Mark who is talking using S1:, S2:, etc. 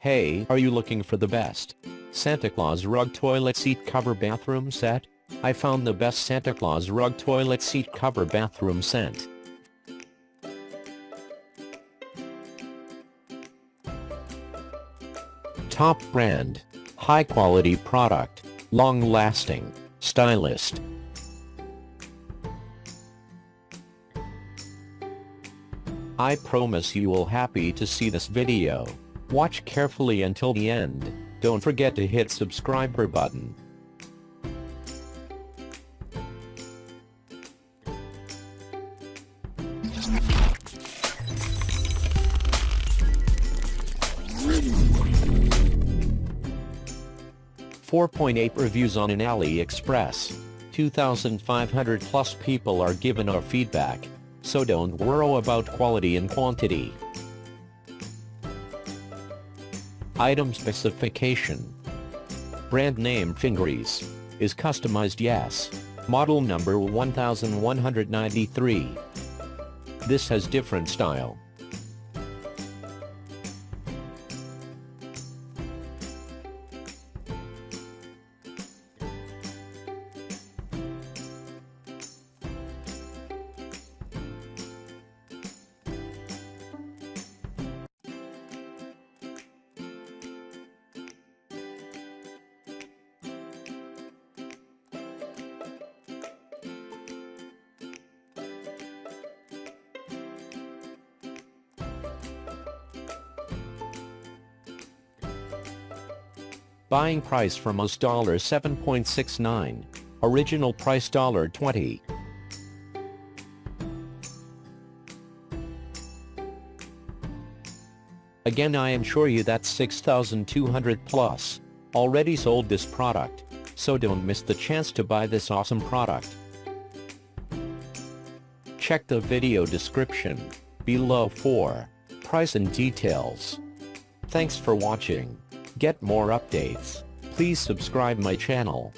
S1: Hey, are you looking for the best Santa Claus rug toilet seat cover bathroom set? I found the best Santa Claus rug toilet seat cover bathroom set. Top brand, high quality product, long lasting, stylist. I promise you will happy to see this video. Watch carefully until the end. Don't forget to hit subscriber button. Four point eight reviews on an AliExpress. 2,500 plus people are given our feedback, so don't worry about quality and quantity. Item specification. Brand name Fingeries. Is customized yes. Model number 1193. This has different style. Buying price from us $7.69. Original price dollar $20. Again I am sure you that 6,200 plus already sold this product, so don't miss the chance to buy this awesome product. Check the video description below for price and details. Thanks for watching. Get more updates, please subscribe my channel.